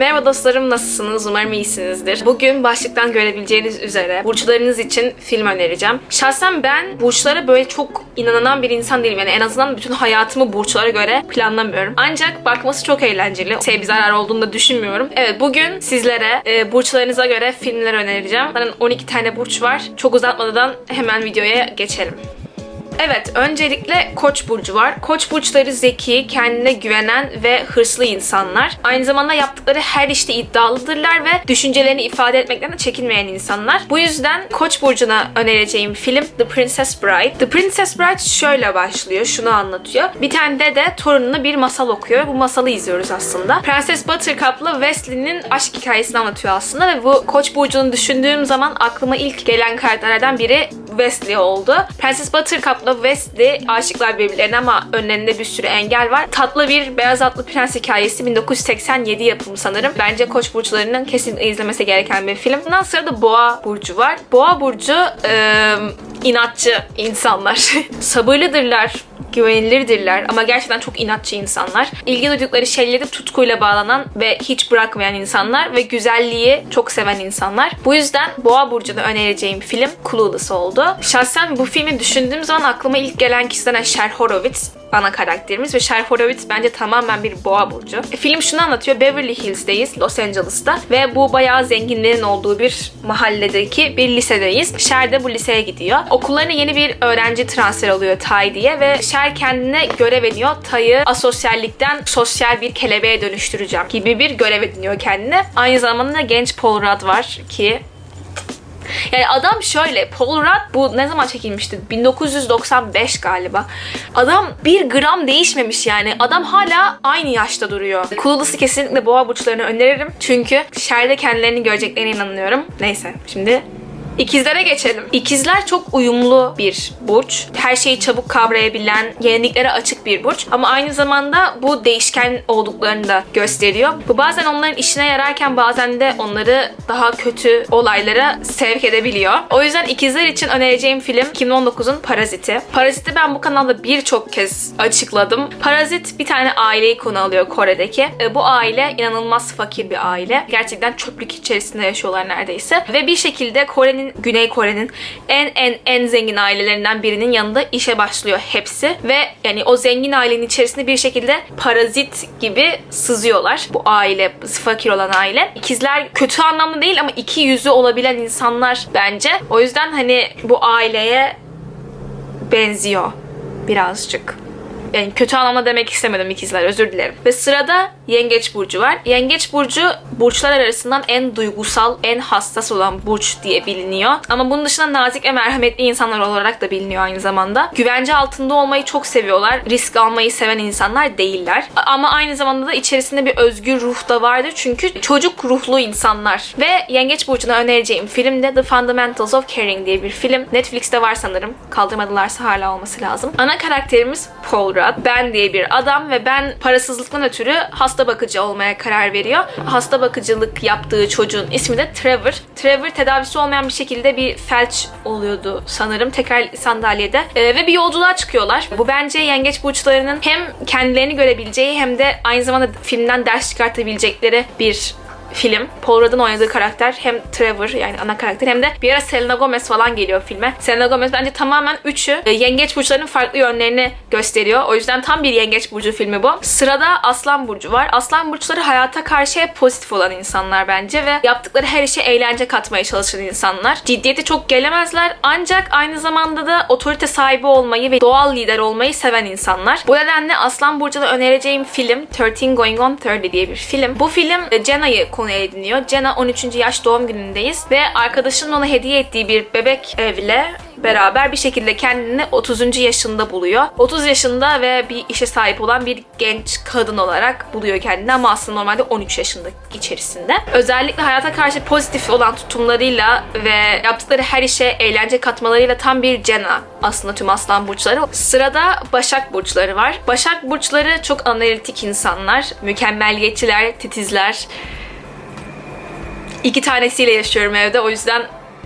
Merhaba dostlarım nasılsınız? Umarım iyisinizdir. Bugün başlıktan görebileceğiniz üzere burçlarınız için film önereceğim. Şahsen ben burçlara böyle çok inanan bir insan değilim. Yani en azından bütün hayatımı burçlara göre planlamıyorum. Ancak bakması çok eğlenceli. Sevgi zarar olduğunu da düşünmüyorum. Evet bugün sizlere e, burçlarınıza göre filmler önereceğim. Zaten 12 tane burç var. Çok uzatmadan hemen videoya geçelim. Evet, öncelikle Koç burcu var. Koç burçları zeki, kendine güvenen ve hırslı insanlar. Aynı zamanda yaptıkları her işte iddialıdırlar ve düşüncelerini ifade etmekten de çekinmeyen insanlar. Bu yüzden Koç burcuna önereceğim film The Princess Bride. The Princess Bride şöyle başlıyor, şunu anlatıyor. Bir tane dede torununa bir masal okuyor. Bu masalı izliyoruz aslında. Prenses Buttercup'la Wesley'nin aşk hikayesini anlatıyor aslında ve bu Koç burcunu düşündüğüm zaman aklıma ilk gelen karakterlerden biri Wesley oldu. Prenses Buttercup'la Wesley aşıklar birbirlerine ama önlerinde bir sürü engel var. Tatlı bir beyaz atlı prens hikayesi 1987 yapımı sanırım. Bence Koç burçlarının kesinlikle izlemesi gereken bir film. Bundan sonra da Boğa burcu var. Boğa burcu eee, inatçı insanlar. Sabırlıdırlar güvenilirdirler ama gerçekten çok inatçı insanlar. İlgi duydukları şeyleri tutkuyla bağlanan ve hiç bırakmayan insanlar ve güzelliği çok seven insanlar. Bu yüzden Boğa Burcu'na önereceğim film Clueless oldu. Şahsen bu filmi düşündüğüm zaman aklıma ilk gelen kişiden Cher Horowitz ana karakterimiz ve Cher Horowitz bence tamamen bir boğa burcu. E, film şunu anlatıyor. Beverly Hills'teyiz, Los Angeles'ta ve bu bayağı zenginlerin olduğu bir mahalledeki bir lisedeyiz. Cher de bu liseye gidiyor. Okullarına yeni bir öğrenci transfer oluyor Tay diye ve Cher kendine görev ediyor. Tay'ı asosyallikten sosyal bir kelebeğe dönüştüreceğim gibi bir görev ediniyor kendine. Aynı zamanda genç Paul Rudd var ki yani adam şöyle Paul Rudd bu ne zaman çekilmişti? 1995 galiba. Adam bir gram değişmemiş yani. Adam hala aynı yaşta duruyor. Clueless'ı kesinlikle boğa burçlarını öneririm. Çünkü Cher'de kendilerini göreceklerine inanıyorum. Neyse şimdi İkizlere geçelim. İkizler çok uyumlu bir burç. Her şeyi çabuk kavrayabilen, yeniliklere açık bir burç. Ama aynı zamanda bu değişken olduklarını da gösteriyor. Bu bazen onların işine yararken bazen de onları daha kötü olaylara sevk edebiliyor. O yüzden ikizler için önereceğim film 2019'un Paraziti. Paraziti ben bu kanalda birçok kez açıkladım. Parazit bir tane aileyi konu alıyor Kore'deki. E, Bu aile inanılmaz fakir bir aile. Gerçekten çöplük içerisinde yaşıyorlar neredeyse. Ve bir şekilde Kore'nin, Güney Kore'nin en en en zengin ailelerinden birinin yanında işe başlıyor hepsi. Ve yani o zengin ailenin içerisinde bir şekilde parazit gibi sızıyorlar. Bu aile, fakir olan aile. İkizler kötü anlamda değil ama iki yüzü olabilen insanlar bence. O yüzden hani bu aileye benziyor birazcık. Yani kötü anlamda demek istemedim ikizler özür dilerim. Ve sırada Yengeç Burcu var. Yengeç Burcu burçlar arasından en duygusal, en hassas olan burç diye biliniyor. Ama bunun dışında nazik ve merhametli insanlar olarak da biliniyor aynı zamanda. Güvence altında olmayı çok seviyorlar. Risk almayı seven insanlar değiller. Ama aynı zamanda da içerisinde bir özgür ruh da vardır. Çünkü çocuk ruhlu insanlar. Ve Yengeç Burcu'na önereceğim film de The Fundamentals of Caring diye bir film. Netflix'te var sanırım. Kaldırmadılarsa hala olması lazım. Ana karakterimiz Paul Rudd. Ben diye bir adam ve ben parasızlıktan ötürü hasta bakıcı olmaya karar veriyor. Hasta bakıcılık yaptığı çocuğun ismi de Trevor. Trevor tedavisi olmayan bir şekilde bir felç oluyordu sanırım. Tekrar sandalyede. Ee, ve bir yolculuğa çıkıyorlar. Bu bence yengeç burçlarının hem kendilerini görebileceği hem de aynı zamanda filmden ders çıkartabilecekleri bir film. Paul Rudd'ın oynadığı karakter hem Trevor yani ana karakter hem de bir ara Selena Gomez falan geliyor filme. Selena Gomez bence tamamen üçü e, yengeç burçlarının farklı yönlerini gösteriyor. O yüzden tam bir yengeç burcu filmi bu. Sırada Aslan Burcu var. Aslan burçları hayata karşı hep pozitif olan insanlar bence ve yaptıkları her işe eğlence katmaya çalışan insanlar. Ciddiyeti çok gelemezler ancak aynı zamanda da otorite sahibi olmayı ve doğal lider olmayı seven insanlar. Bu nedenle Aslan Burcu'na önereceğim film 13 Going on 30 diye bir film. Bu film e, Jenna'yı konu ediniyor. Jenna 13. yaş doğum günündeyiz ve arkadaşının ona hediye ettiği bir bebek evle beraber bir şekilde kendini 30. yaşında buluyor. 30 yaşında ve bir işe sahip olan bir genç kadın olarak buluyor kendini ama aslında normalde 13 yaşında içerisinde. Özellikle hayata karşı pozitif olan tutumlarıyla ve yaptıkları her işe eğlence katmalarıyla tam bir Jenna aslında tüm aslan burçları. Sırada Başak burçları var. Başak burçları çok analitik insanlar, mükemmeliyetçiler, titizler. İki tanesiyle yaşıyorum evde. O yüzden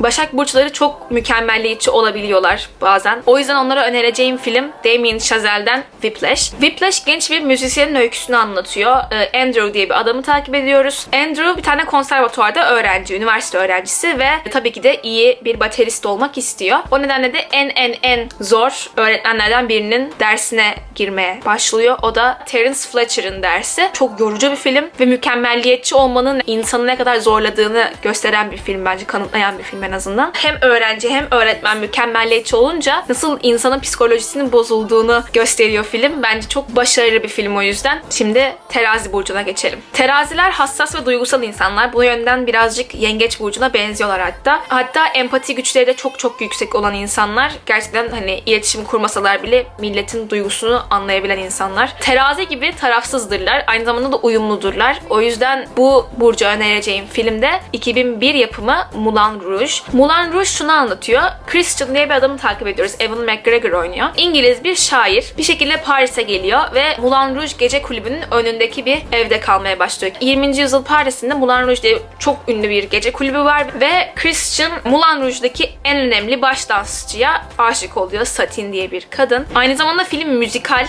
Başak burçları çok mükemmelliyetçi olabiliyorlar bazen. O yüzden onlara önereceğim film Damien Chazelle'den Whiplash. Whiplash genç bir müzisyenin öyküsünü anlatıyor. Ee, Andrew diye bir adamı takip ediyoruz. Andrew bir tane konservatuvarda öğrenci, üniversite öğrencisi ve tabii ki de iyi bir baterist olmak istiyor. O nedenle de en en en zor öğretmenlerden birinin dersine girmeye başlıyor. O da Terence Fletcher'ın dersi. Çok yorucu bir film ve mükemmelliyetçi olmanın insanı ne kadar zorladığını gösteren bir film bence, kanıtlayan bir film en azından. Hem öğrenci hem öğretmen mükemmelliyetçi olunca nasıl insanın psikolojisinin bozulduğunu gösteriyor film. Bence çok başarılı bir film o yüzden. Şimdi terazi burcuna geçelim. Teraziler hassas ve duygusal insanlar. Bu yönden birazcık yengeç burcuna benziyorlar hatta. Hatta empati güçleri de çok çok yüksek olan insanlar. Gerçekten hani iletişim kurmasalar bile milletin duygusunu anlayabilen insanlar. Terazi gibi tarafsızdırlar. Aynı zamanda da uyumludurlar. O yüzden bu burcu önereceğim filmde 2001 yapımı Moulin Rouge. Moulin Rouge şunu anlatıyor. Christian diye bir adamı takip ediyoruz. Evan McGregor oynuyor. İngiliz bir şair. Bir şekilde Paris'e geliyor ve Moulin Rouge gece kulübünün önündeki bir evde kalmaya başlıyor. 20. yüzyıl Paris'inde Moulin Rouge diye çok ünlü bir gece kulübü var ve Christian Moulin Rouge'daki en önemli baş dansçıya aşık oluyor. Satin diye bir kadın. Aynı zamanda film müzikal.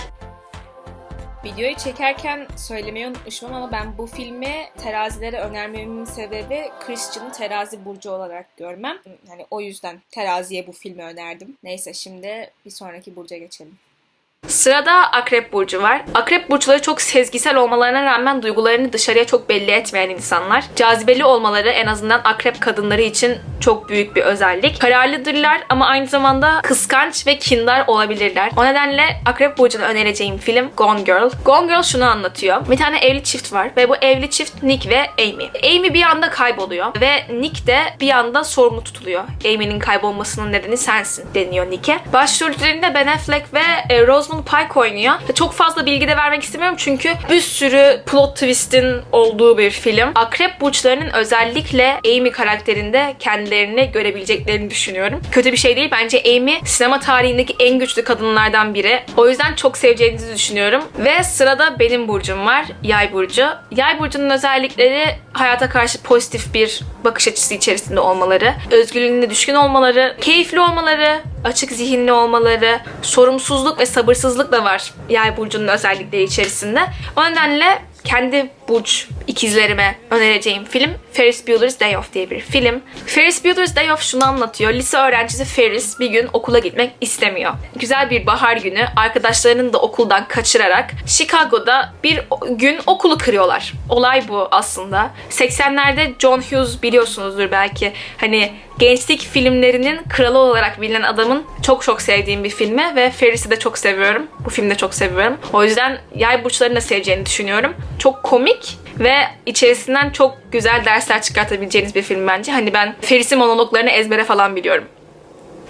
Videoyu çekerken söylemeyi unutmuşum ama ben bu filmi terazilere önermemin sebebi Christian'ı terazi burcu olarak görmem. Yani o yüzden teraziye bu filmi önerdim. Neyse şimdi bir sonraki burca geçelim. Sırada Akrep Burcu var. Akrep Burçları çok sezgisel olmalarına rağmen duygularını dışarıya çok belli etmeyen insanlar. Cazibeli olmaları en azından Akrep kadınları için çok büyük bir özellik. Kararlıdırlar ama aynı zamanda kıskanç ve kindar olabilirler. O nedenle Akrep Burcu'na önereceğim film Gone Girl. Gone Girl şunu anlatıyor. Bir tane evli çift var ve bu evli çift Nick ve Amy. Amy bir anda kayboluyor ve Nick de bir anda sorumlu tutuluyor. Amy'nin kaybolmasının nedeni sensin deniyor Nick'e. Başrollerinde Ben Affleck ve e, Rosamund Pike oynuyor. Çok fazla bilgi de vermek istemiyorum çünkü bir sürü plot twist'in olduğu bir film. Akrep burçlarının özellikle Amy karakterinde kendilerini görebileceklerini düşünüyorum. Kötü bir şey değil. Bence Amy sinema tarihindeki en güçlü kadınlardan biri. O yüzden çok seveceğinizi düşünüyorum. Ve sırada benim burcum var. Yay burcu. Yay burcunun özellikleri hayata karşı pozitif bir bakış açısı içerisinde olmaları, özgürlüğüne düşkün olmaları, keyifli olmaları, açık zihinli olmaları, sorumsuzluk ve sabırsızlık da var yay burcunun özellikleri içerisinde. O nedenle kendi burç ikizlerime önereceğim film Ferris Bueller's Day Off diye bir film. Ferris Bueller's Day Off şunu anlatıyor. Lise öğrencisi Ferris bir gün okula gitmek istemiyor. Güzel bir bahar günü arkadaşlarını da okuldan kaçırarak Chicago'da bir gün okulu kırıyorlar. Olay bu aslında. 80'lerde John Hughes biliyorsunuzdur belki. Hani gençlik filmlerinin kralı olarak bilinen adamın çok çok sevdiğim bir filmi ve Ferris'i de çok seviyorum. Bu filmi de çok seviyorum. O yüzden yay burçlarını da seveceğini düşünüyorum. Çok komik ve içerisinden çok güzel dersler çıkartabileceğiniz bir film bence. Hani ben Ferris'in monologlarını ezbere falan biliyorum.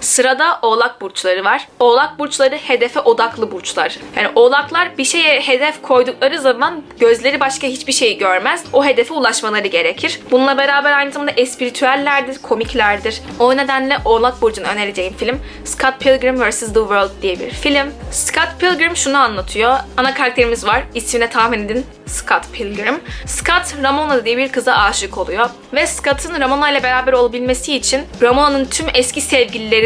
Sırada oğlak burçları var. Oğlak burçları hedefe odaklı burçlar. Yani oğlaklar bir şeye hedef koydukları zaman gözleri başka hiçbir şeyi görmez. O hedefe ulaşmaları gerekir. Bununla beraber aynı zamanda espritüellerdir, komiklerdir. O nedenle oğlak burcunu önereceğim film Scott Pilgrim vs. The World diye bir film. Scott Pilgrim şunu anlatıyor. Ana karakterimiz var. İsmine tahmin edin. Scott Pilgrim. Scott Ramona diye bir kıza aşık oluyor. Ve Scott'ın Ramona ile beraber olabilmesi için Ramona'nın tüm eski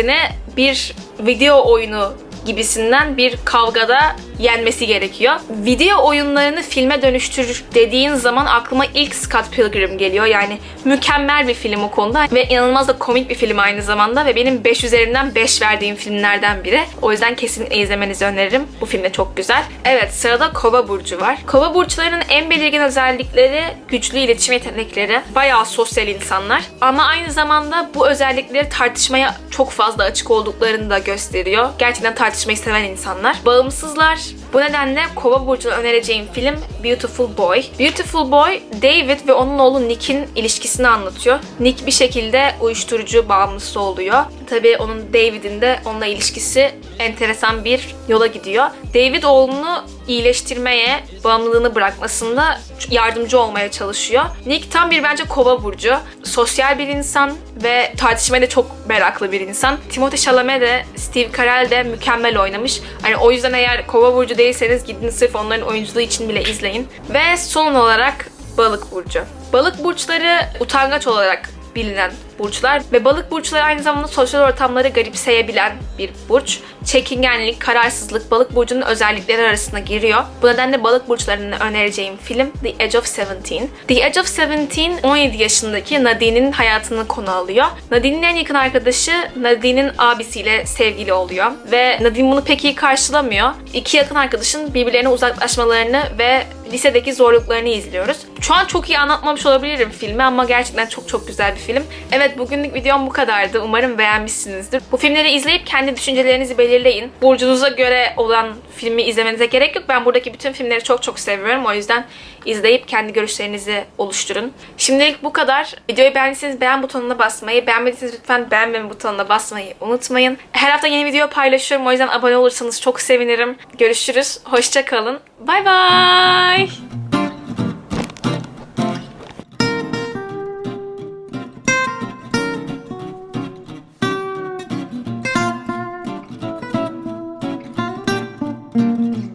sevgililerini bir video oyunu gibisinden bir kavgada yenmesi gerekiyor. Video oyunlarını filme dönüştür dediğin zaman aklıma ilk Scott Pilgrim geliyor. Yani mükemmel bir film o konuda ve inanılmaz da komik bir film aynı zamanda ve benim 5 üzerinden 5 verdiğim filmlerden biri. O yüzden kesinlikle izlemenizi öneririm. Bu film de çok güzel. Evet sırada Kova burcu var. Kova burçlarının en belirgin özellikleri güçlü iletişim yetenekleri. Bayağı sosyal insanlar. Ama aynı zamanda bu özellikleri tartışmaya çok fazla açık olduklarını da gösteriyor. Gerçekten tartışmayı seven insanlar. Bağımsızlar. Bu nedenle Kova burcuna önereceğim film Beautiful Boy. Beautiful Boy, David ve onun oğlu Nick'in ilişkisini anlatıyor. Nick bir şekilde uyuşturucu bağımlısı oluyor. Tabii onun David'in de onunla ilişkisi enteresan bir yola gidiyor. David oğlunu iyileştirmeye, bağımlılığını bırakmasında yardımcı olmaya çalışıyor. Nick tam bir bence kova burcu. Sosyal bir insan ve tartışmaya da çok meraklı bir insan. Timothée Chalamet de Steve Carell de mükemmel oynamış. Hani o yüzden eğer kova burcu değilseniz gidin sırf onların oyunculuğu için bile izleyin. Ve son olarak balık burcu. Balık burçları utangaç olarak bilinen burçlar ve balık burçları aynı zamanda sosyal ortamları garipseyebilen bir burç. Çekingenlik, kararsızlık balık burcunun özellikleri arasına giriyor. Bu nedenle balık burçlarını önereceğim film The Edge of Seventeen. The Edge of Seventeen 17 yaşındaki Nadine'in hayatını konu alıyor. Nadine'in en yakın arkadaşı Nadine'in abisiyle sevgili oluyor ve Nadine bunu pek iyi karşılamıyor. İki yakın arkadaşın birbirlerine uzaklaşmalarını ve lisedeki zorluklarını izliyoruz. Şu an çok iyi anlatmamış olabilirim filmi ama gerçekten çok çok güzel bir film. Evet bugünlük videom bu kadardı. Umarım beğenmişsinizdir. Bu filmleri izleyip kendi düşüncelerinizi belirleyin. Burcunuza göre olan filmi izlemenize gerek yok. Ben buradaki bütün filmleri çok çok seviyorum. O yüzden izleyip kendi görüşlerinizi oluşturun. Şimdilik bu kadar. Videoyu beğendiyseniz beğen butonuna basmayı, beğenmediyseniz lütfen beğenmeme butonuna basmayı unutmayın. Her hafta yeni video paylaşıyorum. O yüzden abone olursanız çok sevinirim. Görüşürüz. Hoşça kalın. Bay bay.